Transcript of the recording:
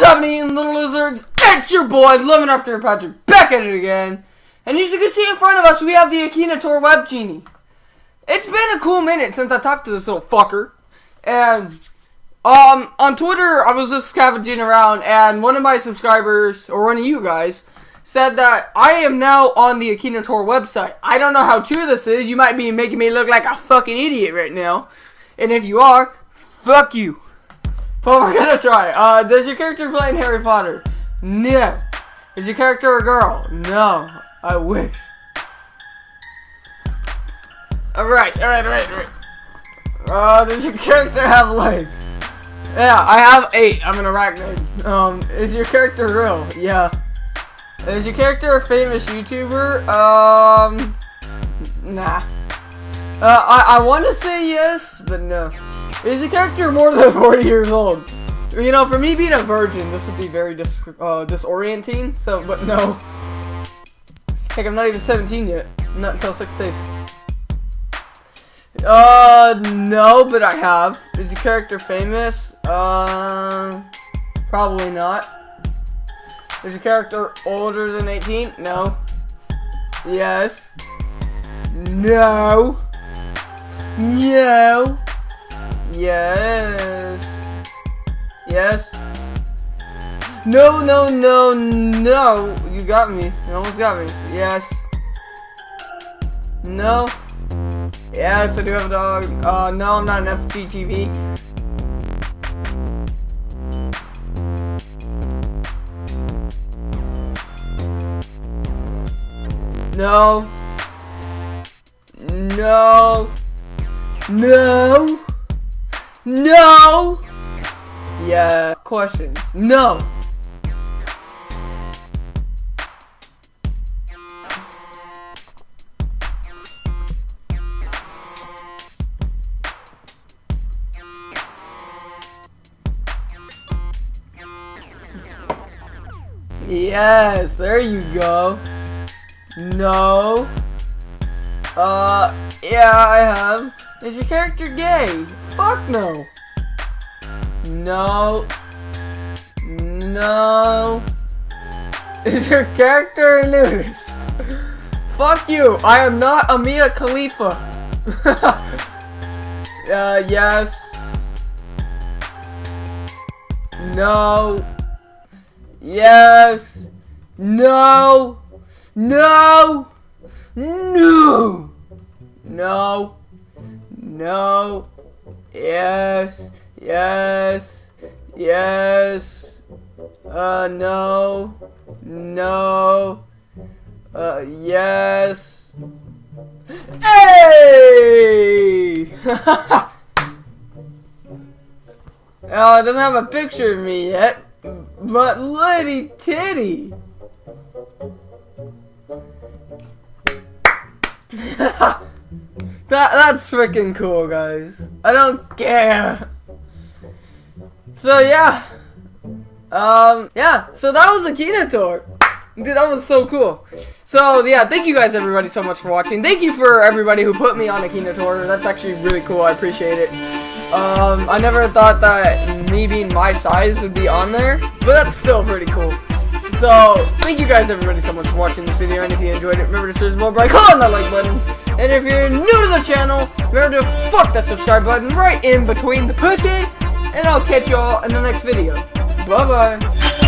What is happening, little lizards? It's your boy, Lemon After Patrick, back at it again. And as you can see in front of us, we have the Akinator Web Genie. It's been a cool minute since I talked to this little fucker. And, um, on Twitter, I was just scavenging around, and one of my subscribers, or one of you guys, said that I am now on the Akinator website. I don't know how true this is. You might be making me look like a fucking idiot right now. And if you are, fuck you. But we're gonna try. Uh, does your character play in Harry Potter? No. Is your character a girl? No. I wish. Alright, alright, alright, alright. Uh, does your character have legs? Yeah, I have eight. I'm an arachnid. Um, is your character real? Yeah. Is your character a famous YouTuber? Um, nah. Uh, I, I want to say yes, but no. Is your character more than 40 years old? You know, for me being a virgin, this would be very dis uh, disorienting, so, but no. Heck, I'm not even 17 yet. Not until six days. Uh, no, but I have. Is your character famous? Uh, probably not. Is your character older than 18? No. Yes. No. No. Yes. Yes. No, no, no, no. You got me. You almost got me. Yes. No. Yes, I do have a dog. Uh, no, I'm not an FGTeeV. No. No. No. No. Yeah. Questions. No. Yes, there you go. No. Uh, yeah, I have. Is your character gay? Fuck no. No. No. Is your character a nudist? Fuck you. I am not a Mia Khalifa. uh, yes. No. Yes. No. No. No. No. No. Yes. Yes. Yes. Uh, no. No. Uh, yes. Hey! uh, it doesn't have a picture of me yet. But Liddy Titty! that that's freaking cool, guys. I don't care. So yeah, um, yeah. So that was Akinator. Dude, that was so cool. So yeah, thank you guys everybody so much for watching. Thank you for everybody who put me on Akinator. That's actually really cool. I appreciate it. Um, I never thought that me being my size would be on there, but that's still pretty cool. So, thank you guys everybody so much for watching this video, and if you enjoyed it, remember to search more by click on that like button. And if you're new to the channel, remember to fuck that subscribe button right in between the pussy, and I'll catch you all in the next video. Bye-bye.